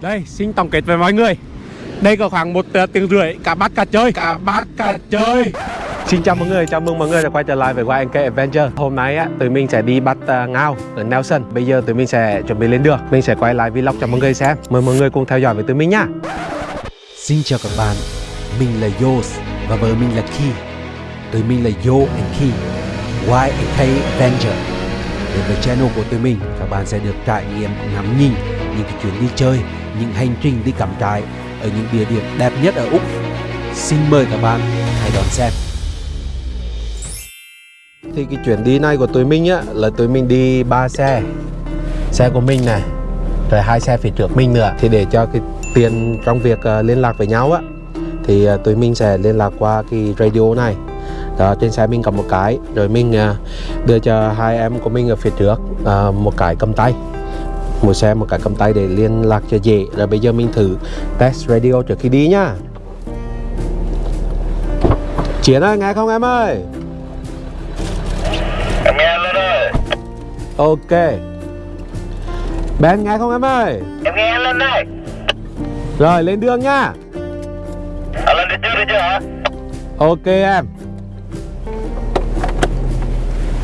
Đây, xin tổng kết với mọi người. Đây có khoảng một uh, tiếng rưỡi. Cả bắt cả chơi. Cả bắt cả chơi. Xin chào mọi người, chào mừng mọi người đã quay trở lại với YNK Adventure. Hôm nay á, tụi mình sẽ đi bắt uh, ngao ở Nelson. Bây giờ tụi mình sẽ chuẩn bị lên đường. Mình sẽ quay lại vlog cho mọi người xem. Mời mọi người cùng theo dõi với tụi mình nhá Xin chào các bạn, mình là Yos và vợ mình là Ki. Tụi mình là Yo and Ki, YNK Adventure. Đến với channel của tụi mình, các bạn sẽ được trải nghiệm ngắm nhìn những cái chuyến đi chơi, những hành trình đi cắm trại ở những địa điểm đẹp nhất ở Úc. Xin mời các bạn hãy đón xem. Thì cái chuyến đi này của tụi mình á Là tụi mình đi ba xe Xe của mình này Rồi hai xe phía trước mình nữa Thì để cho cái tiền trong việc uh, liên lạc với nhau á Thì uh, tụi mình sẽ liên lạc qua cái radio này đó, trên xe mình cầm một cái rồi mình uh, đưa cho hai em của mình ở phía trước uh, một cái cầm tay một xe một cái cầm tay để liên lạc cho dễ. Rồi bây giờ mình thử test radio trước khi đi nhá. Chiến ơi nghe không em ơi? Em nghe lên ơi. Ok. Ben nghe không em ơi? Em nghe lên đây. Rồi lên đường nha À lên đi chưa đi chưa hả? Ok em.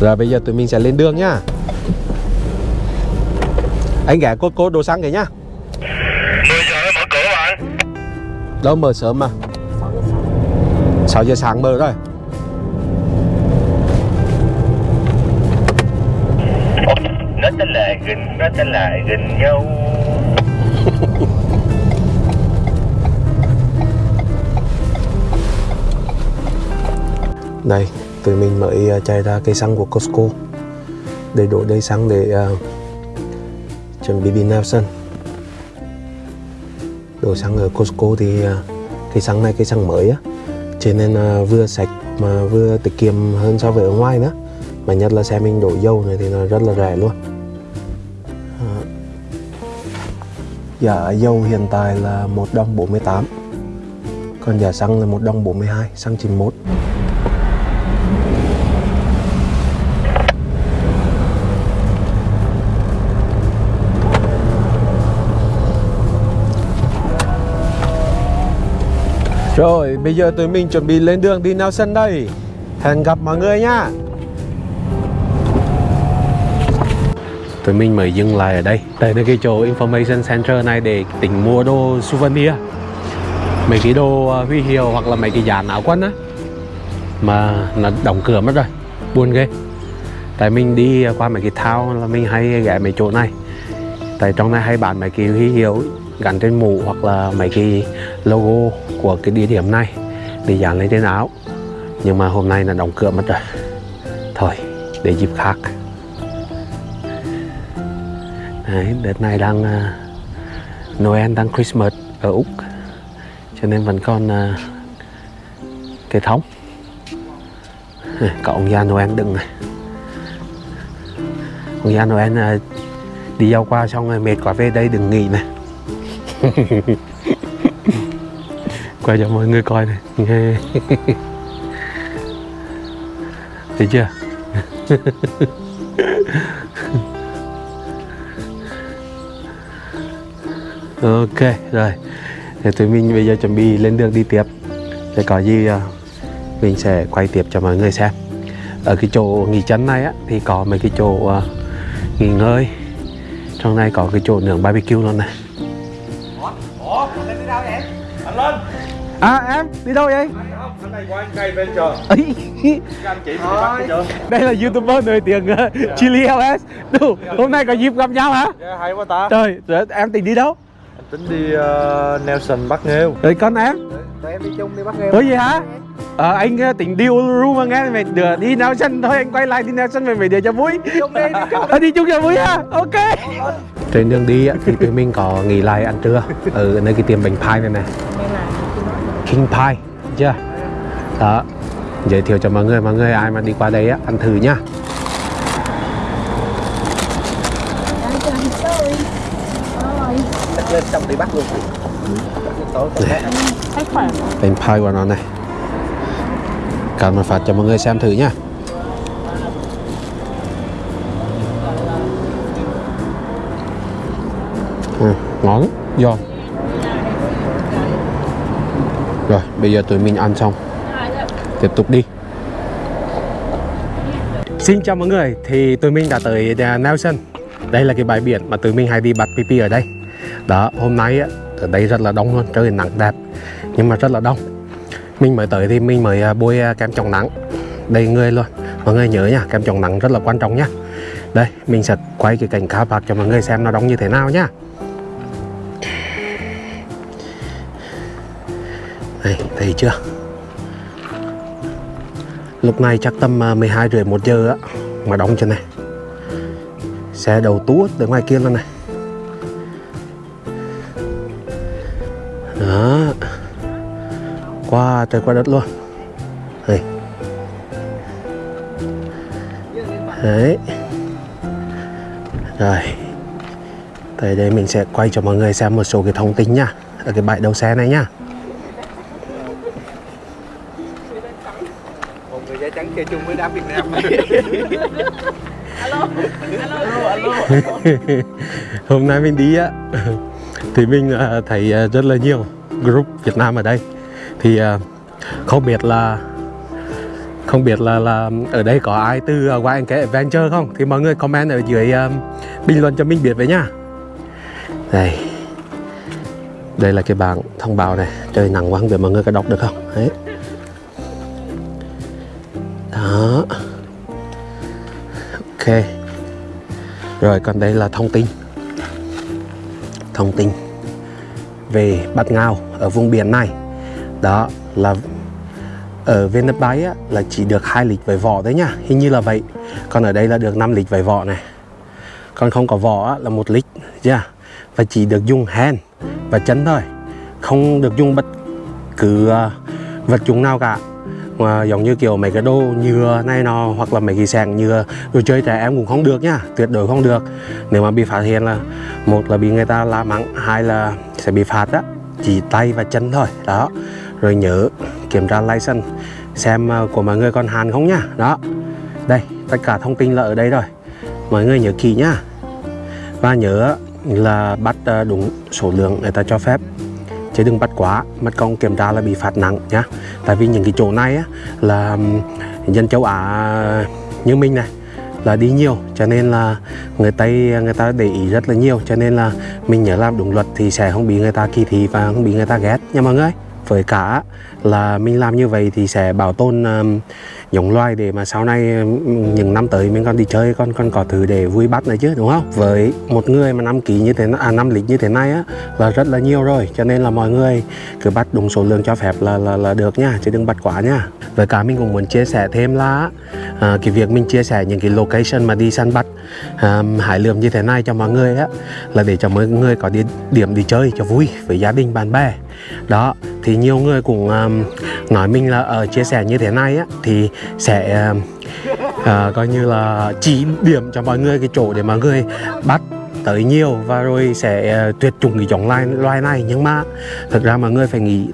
Rồi bây giờ tụi mình sẽ lên đường nhá Anh ghé cốt cốt đồ xăng kìa nhá. 10 giờ mở cửa bạn. Đâu mở sớm mà. 6 giờ sáng mở rồi. Nó tên là gần Nó tên là gần nhau. Đây tụi mình mới ờ, chạy ra cây xăng của Costco. Để đổ đầy xăng để uh, chuẩn bị đi Nelson. Đổ xăng ở Costco thì à, cái xăng này cái xăng mới á. Cho nên à, vừa sạch mà vừa tiết kiệm hơn so với ở ngoài nữa. Mà nhất là xe mình đổ dầu này thì nó rất là rẻ luôn. À. Giá dầu hiện tại là một đồng 48 Còn giá xăng là một đồng 42, xăng 91 Rồi, bây giờ tụi mình chuẩn bị lên đường đi Nelson đây. Hẹn gặp mọi người nha. Tụi mình mới dừng lại ở đây. Đây là cái chỗ Information Center này để tỉnh mua đồ souvenir. Mấy cái đồ à, huy hiệu hoặc là mấy cái dàn áo quân á. Mà nó đóng cửa mất rồi. Buồn ghê. Tại mình đi qua mấy cái thao là mình hay ghé mấy chỗ này. Tại trong này hay bán mấy cái huy hiệu gắn trên mũ hoặc là mấy cái logo của cái địa điểm này để dán lên trên áo. Nhưng mà hôm nay là đóng cửa mất rồi. Thôi để dịp khác. Đấy, đợt này đang uh, Noel đang Christmas ở Úc. Cho nên vẫn còn à, uh, cây thống. Có ông già Noel đựng này. Ông già Noel uh, đi giao qua xong rồi mệt quá về đây đừng nghỉ này. quay cho mọi người coi này. Nghe. Thấy chưa? Ok rồi. Thì tụi mình bây giờ chuẩn bị lên đường đi tiếp. Để có gì ờ, mình sẽ quay tiếp cho mọi người xem. Ở cái chỗ nghỉ chân này á thì có mấy cái chỗ uh, nghỉ ngơi. Trong này có cái chỗ nướng barbecue luôn này. À em, đi đâu vậy? Anh không, anh này qua anh cây bên chờ Ấy, Các anh chị đi bắt đi chưa? Đây là youtuber nổi tiếng uh, Chili LS Đủ, hôm nay có dịp gặp nhau hả? Yeah, hay quá ta Trời, rồi em tính đi đâu? Anh tính đi uh, Nelson bắt nghêu Rồi con em? Tụi em đi chung đi bắt nghêu Có gì hả? Ờ, anh uh, tính đi Uluru mà nghe mày đưa đi Nelson thôi anh quay lại đi Nelson về mấy đứa cho vui Đi chung đi, đi chung Ờ, đi chung cho vui ha, ok Trên đường đi á, thì tụi mình có nghỉ lại ăn trưa ở nơi cái tiệm bánh pie này này King Pie, chưa? Đó, giới thiệu cho mọi người, mọi người ai mà đi qua đây á, ăn thử nhá. Lên xong đi bắt luôn. Bánh pie của nó này. Cần mà phát cho mọi người xem thử nhá. Ừ, Ngon giòn rồi bây giờ tụi mình ăn xong. Tiếp tục đi. Xin chào mọi người, thì tụi mình đã tới à, Nelson. Đây là cái bãi biển mà tụi mình hay đi bắt pipi ở đây. Đó, hôm nay á, ở đây rất là đông luôn, trời nắng đẹp Nhưng mà rất là đông. Mình mới tới thì mình mới à, bôi à, kem chống nắng. Đầy người luôn. Mọi người nhớ nha, kem chống nắng rất là quan trọng nha. Đây, mình sẽ quay cái cảnh cá bạc cho mọi người xem nó đông như thế nào nhá Đây, thấy chưa? Lúc này chắc tầm à, 12 rưỡi 1 giờ á Mà đóng trên này. Xe đầu tuốt từ ngoài kia luôn này. Đó. Qua trời qua đất luôn. Đây. Đấy. Rồi. Tới đây mình sẽ quay cho mọi người xem một số cái thông tin nha. Ở cái bãi đầu xe này nha. Chơi chung với đám Việt Nam. Hôm nay mình đi á thì mình à, thấy à, rất là nhiều group Việt Nam ở đây. Thì à, không biết là không biết là là ở đây có ai từ uh, YNK Adventure không? Thì mọi người comment ở dưới bình luận cho mình biết với nha đây. Đây là cái bảng thông báo này. Trời nắng quá không biết mọi người có đọc được không? Đấy đó ok. Rồi còn đây là thông tin. Thông tin về bắt ngao ở vùng biển này. Đó là ở bên đất bái á, là chỉ được hai lịch với vỏ đấy nhá. Hình như là vậy. Còn ở đây là được 5 lịch với vỏ này. Còn không có vỏ á, là một lịch yeah. À. và chỉ được dùng hand và chân thôi. Không được dùng bất cứ uh, vật dụng nào cả mà giống như kiểu mấy cái đồ nhựa này nọ, hoặc là mấy cái sàn nhựa đồ chơi trẻ em cũng không được nhá tuyệt đối không được. Nếu mà bị phát hiện là, một là bị người ta la mắng, hai là sẽ bị phạt á, chỉ tay và chân thôi, đó. Rồi nhớ kiểm tra license, xem ờ, của mọi người còn hàn không nhá đó. Đây, tất cả thông tin là ở đây rồi, mọi người nhớ kỹ nhá và nhớ là bắt ờ, đúng số lượng người ta cho phép chứ đừng bắt quá mất công kiểm tra là bị phạt nặng nhá. Tại vì những cái chỗ này á, là dân châu Á như mình này là đi nhiều cho nên là người Tây người ta để ý rất là nhiều. Cho nên là mình nhớ làm đúng luật thì sẽ không bị người ta kỳ thị và không bị người ta ghét. Nha mọi người với cả là mình làm như vậy thì sẽ bảo tồn um, giống loài để mà sau này ừ, những năm tới mình còn đi chơi còn còn có thứ để vui bắt này chứ đúng không? Với một người mà năm ký như thế à năm lịch như thế này á là rất là nhiều rồi. Cho nên là mọi người cứ bắt đúng số lượng cho phép là là, là được nha chứ đừng bắt quá nha. Với cả mình cũng muốn chia sẻ thêm là à, cái việc mình chia sẻ những cái location mà đi săn bắt à, hải lượm như thế này cho mọi người á là để cho mọi người có đi, điểm đi chơi cho vui với gia đình bạn bè. Đó thì nhiều người cũng um, nói mình là ở chia sẻ như thế này á thì sẽ uh, coi như là chỉ điểm cho mọi người cái chỗ để mọi người bắt tới nhiều và rồi sẽ uh, tuyệt chủng cái giống loài loài này. Nhưng mà thực ra mọi người phải nghĩ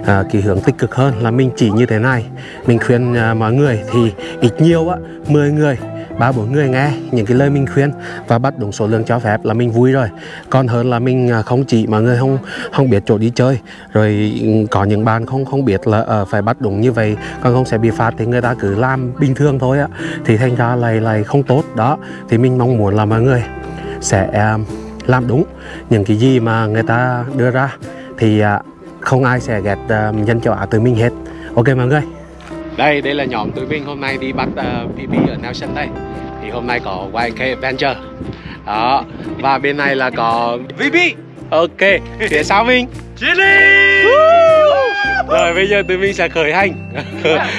uh, cái hướng tích cực hơn là mình chỉ như thế này. Mình khuyên uh, mọi người thì ít nhiều á 10 người ba bốn người nghe những cái lời mình khuyên và bắt đúng số lượng cho phép là mình vui rồi. Còn hơn là mình à, không chỉ mà người không không biết chỗ đi chơi rồi ừ, có những bạn không không biết là uh, phải bắt đúng như vậy còn không sẽ bị phạt thì người ta cứ làm bình thường thôi á. Thì thành ra lại lại không tốt. Đó thì mình mong muốn là mọi người sẽ uh, làm đúng những cái gì mà người ta đưa ra. Thì uh, không ai sẽ ghét uh, dân châu Á từ mình hết. Ok mọi người đây đây là nhóm tụi mình hôm nay đi bắt uh, PP ở Nelson đây thì hôm nay có YK Adventure đó và bên này là có VP ok phía sau mình. Chili! Rồi bây giờ tụi mình sẽ khởi hành.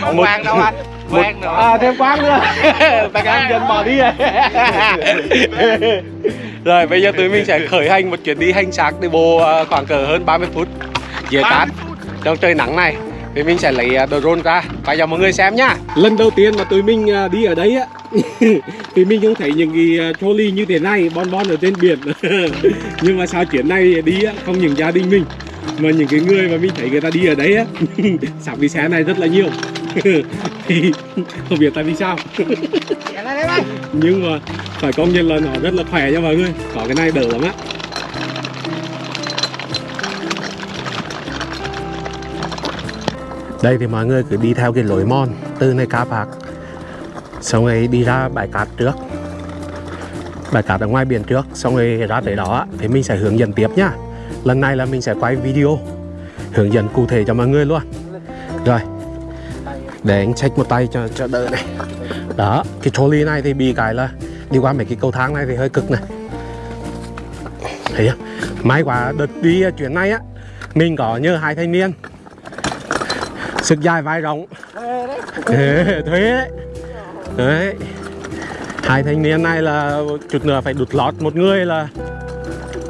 Không quang đâu anh Quang nữa à thêm quang nữa. Bạn em dân bỏ đi rồi. Rồi bây giờ tụi mình sẽ khởi hành một chuyến đi hành xác đi bộ ờ, khoảng cỡ hơn 30 phút. Dưới cát trong trời nắng này thì mình sẽ lấy ờ, drone ra. Và cho mọi người xem nhá. Lần đầu tiên mà tụi mình ờ, đi ở đây á thì mình không thấy những cái trolley như thế này bon bon ở trên biển. Nhưng mà sao chuyến này đi á không những gia đình mình mà những cái người mà mình thấy người ta đi ở đấy á sắm cái xe này rất là nhiều. Thì không biết tại vì sao. Nhưng mà phải công nhận là nó rất là khỏe nha mọi người. Có cái này đỡ lắm á đây thì mọi người cứ đi theo cái lối mòn từ nơi cá bạc xong rồi đi ra bãi cát trước. Bãi cát ở ngoài biển trước, xong rồi ra tới đó, thì mình sẽ hướng dẫn tiếp nhá. Lần này là mình sẽ quay video, hướng dẫn cụ thể cho mọi người luôn. Rồi, để anh check một tay cho cho đỡ này. Đó, cái trolley này thì bị cái là đi qua mấy cái cầu thang này thì hơi cực này. Thấy không? May quá đợt đi chuyến này á, mình có nhờ hai thanh niên sức dài vai rộng. Thuê đấy đấy hai thanh niên này là chút nữa phải đụt lót một người là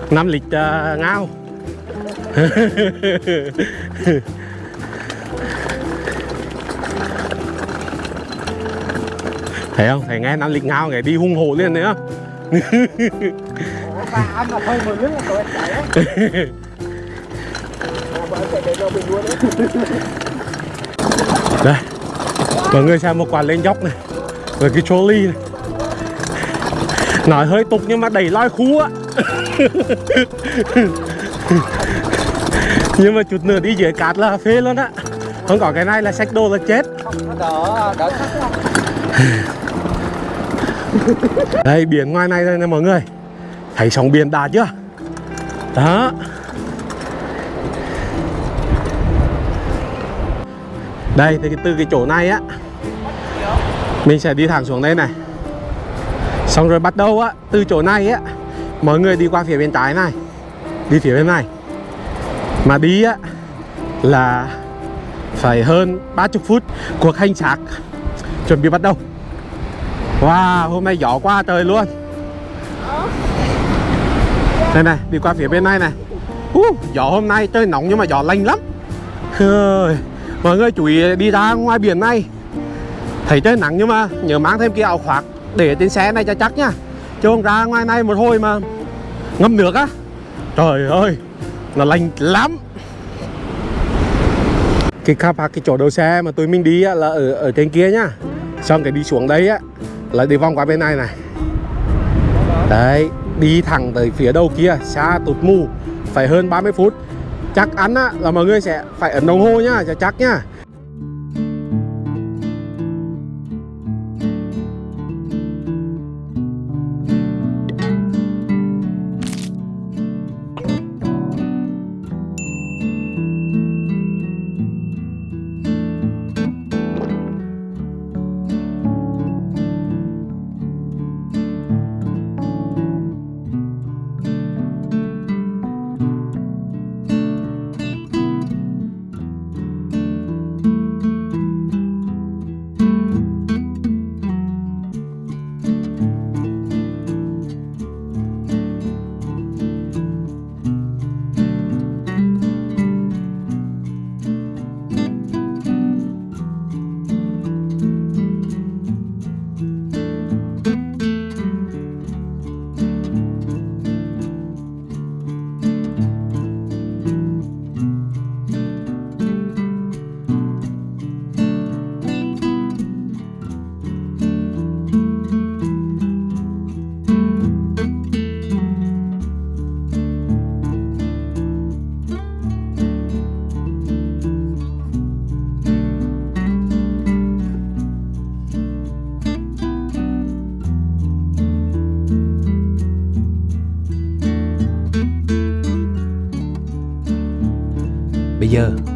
năm lịch uh, ngao. Thấy không? Thấy nghe năm lịch ngao nghe đi hung hổ liền đấy đấy. đây. Mọi người xem một quả lên dốc này. Rồi cái trolley này. Nói hơi tục nhưng mà đẩy loi khu á. Nhưng mà chút nữa đi dưới cát là phê luôn á. Không có cái này là sách đồ là chết. Đỡ, đỡ đây biển ngoài này đây nè mọi người. Thấy sóng biển đã chưa? Đó. Đây thì từ cái chỗ này á mình sẽ đi thẳng xuống đây này. Xong rồi bắt đầu á từ chỗ này á mọi người đi qua phía bên trái này đi phía bên này. Mà đi á là phải hơn 30 phút cuộc hành xác chuẩn bị bắt đầu. Wow, hôm nay gió quá trời luôn. Đây này, đi qua phía bên này này. Uh, Gió hôm nay trời nóng nhưng mà gió lạnh lắm. Ơi, Mọi người chú ý đi ra ngoài biển này. Thấy trời nắng nhưng mà nhớ mang thêm cái áo khoác Để trên xe này cho chắc nhá. Chứ không ra ngoài này một hồi mà ngâm nước á. Trời ơi, nó lạnh lắm. Cái car park, cái chỗ đầu xe mà tụi mình đi á, là ở ở trên kia nhá. Xong cái đi xuống đấy á là đi vòng qua bên này này. Đấy đi thẳng tới phía đầu kia xa tụt mù phải hơn 30 phút chắc ăn á, là mọi người sẽ phải ấn đồng hồ nhá cho chắc nhá.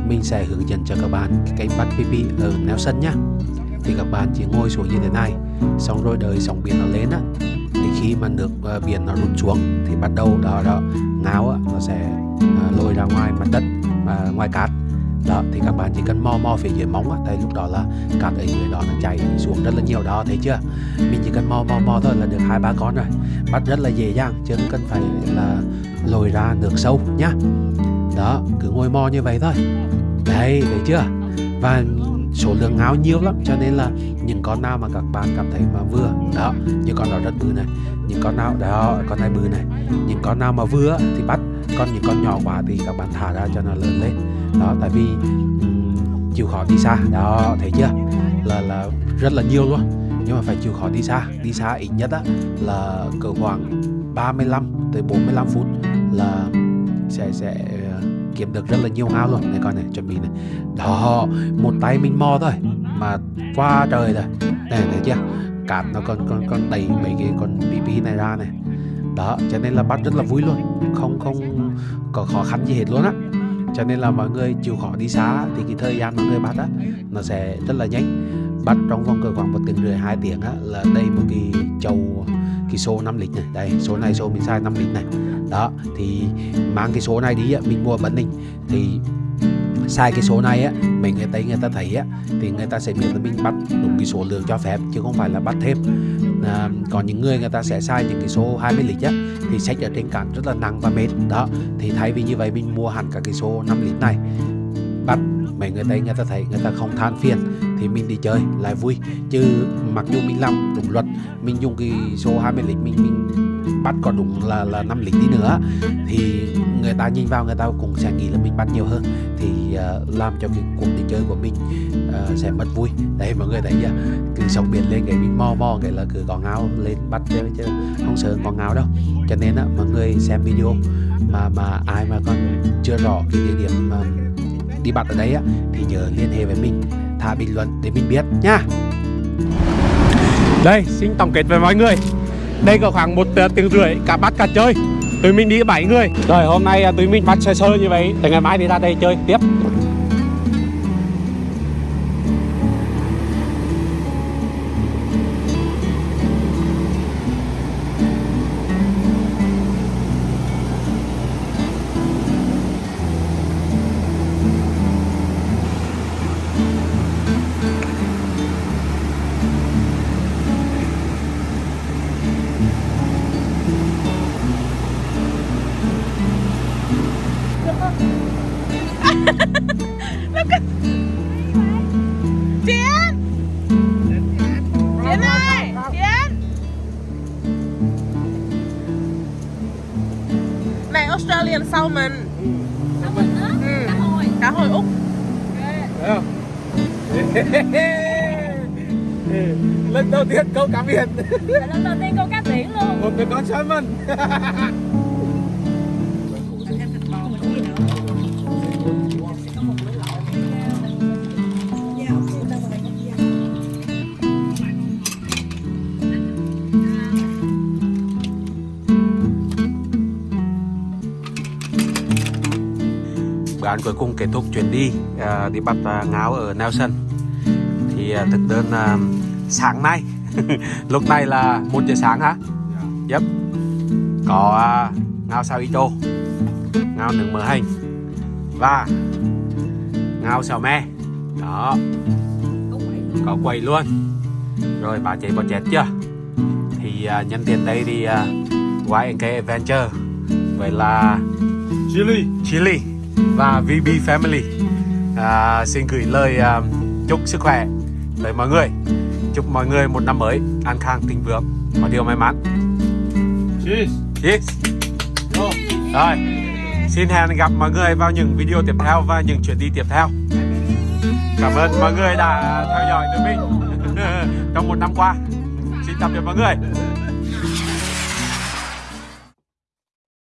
Mình sẽ hướng dẫn cho các bạn cách bắt PP ở neo sân nhá. Thì các bạn chỉ ngồi xuống như thế này Xong rồi đợi sóng biển nó lên á. Thì khi mà nước ờ, biển nó rút xuống Thì bắt đầu đó đó ngáo á, nó sẽ ờ, lôi ra ngoài mặt đất và ngoài cát. Đó thì các bạn chỉ cần mò mò phía dưới móng á tại lúc đó là cát ở dưới đó nó chảy xuống rất là nhiều đó thấy chưa? Mình chỉ cần mò mò mò thôi là được hai ba con rồi. Bắt rất là dễ dàng chứ không cần phải là lồi ra nước sâu nhá đó cứ ngồi mò như vậy thôi. Đấy thấy chưa? Và số lượng ngáo nhiều lắm cho nên là những con nào mà các bạn cảm thấy mà vừa đó những con đó rất bự này những con nào đó con này bự này những con nào mà vừa thì bắt còn những con nhỏ quá thì các bạn thả ra cho nó lớn lên. Đó tại vì um, chịu khó đi xa đó thấy chưa? Là là rất là nhiều luôn. Nhưng mà phải chịu khó đi xa đi xa ít nhất á là cỡ khoảng 35 tới 45 phút là sẽ sẽ ờ, kiếm được rất là nhiều ngao luôn. Này con này, chuẩn bị này. Đó, một tay mình mò thôi, mà qua trời rồi. Này thấy chưa cát nó còn còn còn đẩy mấy cái con bí này ra này. Đó, cho nên là bắt rất là vui luôn. Không không có khó khăn gì hết luôn á. Cho nên là mọi người chịu khó đi xa thì cái thời gian mọi người bắt á, nó sẽ rất là nhanh. Bắt trong vòng cỡ khoảng một tiếng rưỡi, hai tiếng á, là đây một cái chầu cái số 5 lít này. Đây số này số mình sai 5 lít này. Đó thì mang cái số này đi á mình mua bẩn Bến thì sai cái số này á mình người ta người ta thấy á thì người ta sẽ biết là mình bắt đúng cái số lượng cho phép chứ không phải là bắt thêm. À, còn những người người ta sẽ sai những cái số 20 lít á thì sách ở trên cạn rất là nặng và mệt. Đó thì thay vì như vậy mình mua hẳn cả cái số 5 lít này. Bắt mấy người tây người ta thấy người ta không than phiền thì mình đi chơi lại vui. Chứ mặc dù mình làm đúng luật mình dùng cái số 20 lít mình mình bắt có đúng là là 5 lít đi nữa thì người ta nhìn vào người ta cũng sẽ nghĩ là mình bắt nhiều hơn. Thì uh, làm cho cái cuộc đi chơi của mình uh, sẽ mất vui. Đấy mọi người thấy chưa? Cứ sóng biển lên cái mình mò mò cái là cứ có ngao lên bắt chứ, chứ không sợ có ngao đâu. Cho nên á mọi người xem video mà mà ai mà còn chưa rõ cái địa điểm mà đi bắt ở đây á thì nhớ liên hệ với mình thả bình luận để mình biết nha. Đây, xin tổng kết với mọi người. Đây có khoảng một tiếng rưỡi cả bắt cả chơi. Tụi mình đi 7 người. Rồi hôm nay uh, tụi mình bắt sơ sơ như vậy Từ ngày mai thì ra đây chơi tiếp Australian Salmon Salmon á? Ừ. Cá hồi. Cá hồi Úc. Lần đầu tiên câu cá biển. Lần đầu tiên câu cá biển luôn. Một người con salmon Ăn cuối cùng kết thúc chuyến đi à, đi bắt à, ngáo ở Nelson thì à, thực đơn à, sáng nay lúc này là một giờ sáng hả? Yep. Có à, ngao sao ito, ngao nướng mỡ hành và ngao xào me. Đó. Có quầy luôn. Rồi bà chạy bò chét chưa? Thì à, nhân tiện đây thì à, YNK Adventure vậy là Chili Chili và VB Family. À, xin gửi lời à, chúc sức khỏe tới mọi người. Chúc mọi người một năm mới an khang thịnh vượng. Và điều may mắn. Cheers. Cheers rồi. Xin hẹn gặp mọi người vào những video tiếp theo và những chuyến đi tiếp theo. Cảm ơn mọi người đã theo dõi tụi mình trong một năm qua. Xin tạm biệt mọi người